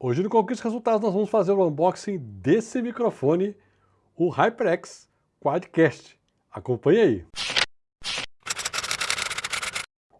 Hoje no Conquista Resultados nós vamos fazer o unboxing desse microfone, o HyperX Quadcast. Acompanhe aí.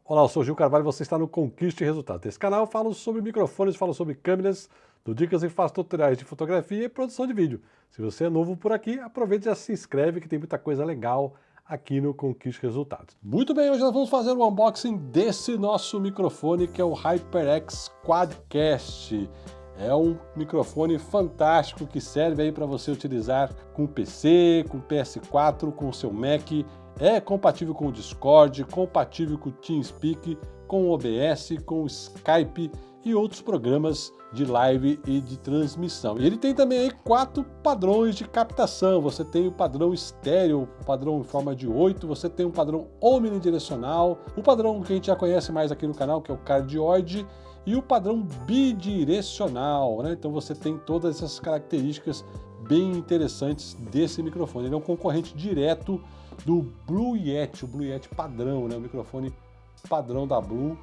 Olá, eu sou Gil Carvalho e você está no Conquiste Resultados. Nesse canal eu falo sobre microfones, falo sobre câmeras, dou dicas e faço tutoriais de fotografia e produção de vídeo. Se você é novo por aqui, aproveite e já se inscreve que tem muita coisa legal aqui no Conquiste Resultados. Muito bem, hoje nós vamos fazer o unboxing desse nosso microfone que é o HyperX Quadcast. É um microfone fantástico que serve aí para você utilizar com PC, com PS4, com seu Mac. É compatível com o Discord, compatível com o TeamSpeak, com o OBS, com o Skype e outros programas de live e de transmissão. E ele tem também aí quatro padrões de captação. Você tem o padrão estéreo, o padrão em forma de 8, você tem um padrão omnidirecional, o padrão que a gente já conhece mais aqui no canal, que é o cardioide, e o padrão bidirecional, né? Então você tem todas essas características bem interessantes desse microfone. Ele é um concorrente direto do Blue Yeti, o Blue Yeti padrão, né? O microfone padrão da Blue,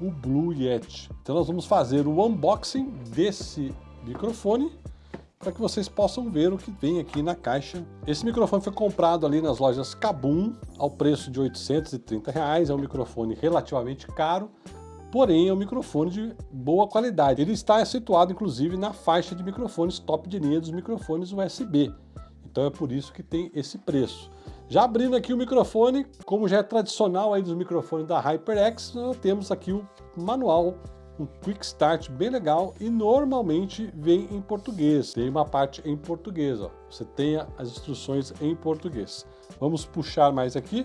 o Blue Yeti. Então nós vamos fazer o unboxing desse microfone para que vocês possam ver o que vem aqui na caixa. Esse microfone foi comprado ali nas lojas Kabum ao preço de 830 reais. É um microfone relativamente caro, porém é um microfone de boa qualidade. Ele está situado inclusive na faixa de microfones top de linha dos microfones USB. Então é por isso que tem esse preço. Já abrindo aqui o microfone, como já é tradicional aí dos microfones da HyperX, temos aqui o manual, um Quick Start bem legal e normalmente vem em português. Tem uma parte em português, ó. Você tem as instruções em português. Vamos puxar mais aqui.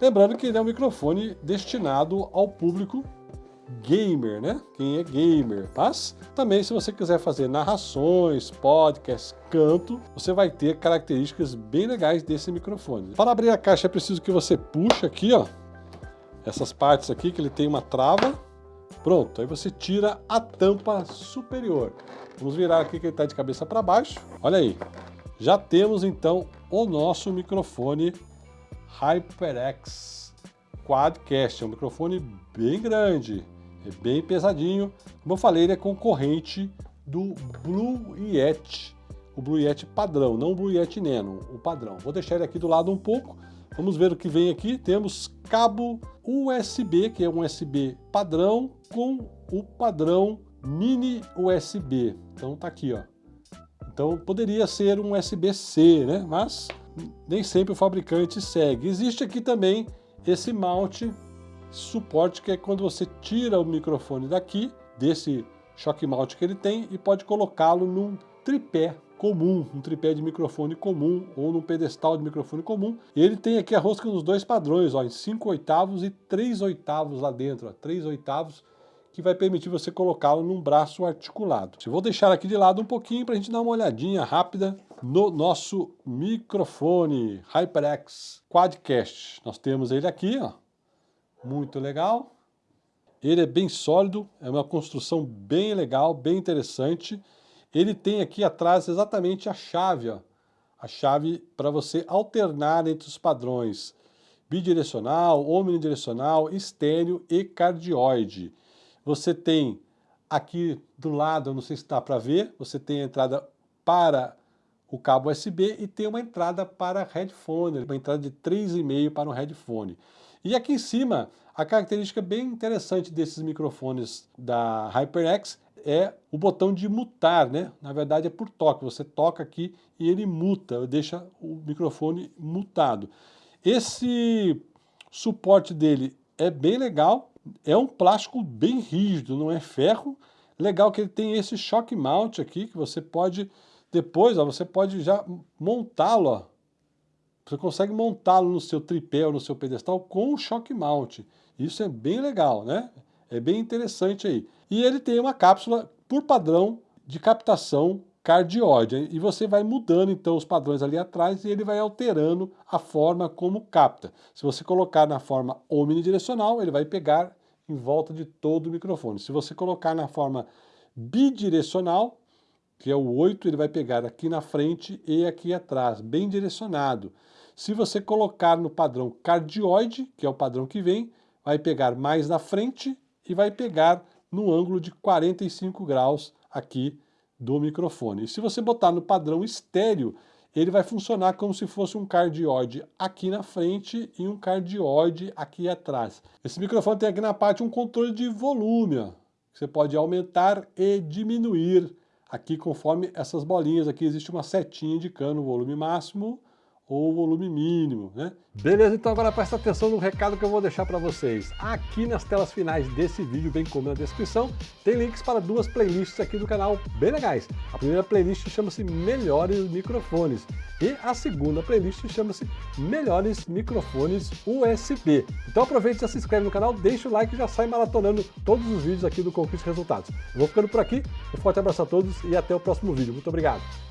Lembrando que ele é um microfone destinado ao público gamer, né? Quem é gamer. Mas também se você quiser fazer narrações, podcasts, canto, você vai ter características bem legais desse microfone. Para abrir a caixa é preciso que você puxe aqui, ó, essas partes aqui que ele tem uma trava. Pronto, aí você tira a tampa superior. Vamos virar aqui que ele está de cabeça para baixo. Olha aí, já temos então o nosso microfone HyperX Quadcast. É um microfone bem grande, é bem pesadinho. Como eu falei, ele é concorrente do Blue Yeti, o Blue Yeti padrão, não o Blue Yeti Nano, o padrão. Vou deixar ele aqui do lado um pouco, vamos ver o que vem aqui. Temos cabo USB, que é um USB padrão, com o padrão mini USB. Então tá aqui, ó. Então poderia ser um USB-C, né? Mas nem sempre o fabricante segue. Existe aqui também esse mount suporte que é quando você tira o microfone daqui, desse choque mount que ele tem, e pode colocá-lo num tripé comum, um tripé de microfone comum ou num pedestal de microfone comum. Ele tem aqui a rosca nos dois padrões, ó, em 5 oitavos e 3 oitavos lá dentro, ó, 3 oitavos, que vai permitir você colocá-lo num braço articulado. Eu vou deixar aqui de lado um pouquinho para a gente dar uma olhadinha rápida no nosso microfone HyperX Quadcast. Nós temos ele aqui, ó, muito legal. Ele é bem sólido, é uma construção bem legal, bem interessante. Ele tem aqui atrás exatamente a chave, ó, a chave para você alternar entre os padrões bidirecional, omnidirecional, estéreo e cardioide. Você tem aqui do lado, não sei se dá para ver, você tem a entrada para o cabo USB e tem uma entrada para headphone, uma entrada de 3,5 para um headphone. E aqui em cima, a característica bem interessante desses microfones da HyperX é o botão de mutar, né? Na verdade é por toque, você toca aqui e ele muta, deixa o microfone mutado. Esse suporte dele é bem legal, é um plástico bem rígido, não é ferro. Legal que ele tem esse shock mount aqui, que você pode, depois, ó, você pode já montá-lo, você consegue montá-lo no seu tripé ou no seu pedestal com o shock mount. Isso é bem legal, né? É bem interessante aí. E ele tem uma cápsula, por padrão, de captação cardioide. E você vai mudando então os padrões ali atrás e ele vai alterando a forma como capta. Se você colocar na forma omnidirecional, ele vai pegar em volta de todo o microfone. Se você colocar na forma bidirecional, que é o 8, ele vai pegar aqui na frente e aqui atrás, bem direcionado. Se você colocar no padrão cardioide, que é o padrão que vem, vai pegar mais na frente e vai pegar no ângulo de 45 graus aqui do microfone. E se você botar no padrão estéreo, ele vai funcionar como se fosse um cardioide aqui na frente e um cardioide aqui atrás. Esse microfone tem aqui na parte um controle de volume, ó. Você pode aumentar e diminuir aqui conforme essas bolinhas aqui existe uma setinha indicando o volume máximo ou volume mínimo, né? Beleza, então agora presta atenção no recado que eu vou deixar para vocês. Aqui nas telas finais desse vídeo, bem como na descrição, tem links para duas playlists aqui do canal bem legais. A primeira playlist chama-se Melhores Microfones e a segunda playlist chama-se Melhores Microfones USB. Então aproveite e se inscreve no canal, deixa o like e já sai maratonando todos os vídeos aqui do Conquista Resultados. Eu vou ficando por aqui, um forte abraço a todos e até o próximo vídeo. Muito obrigado!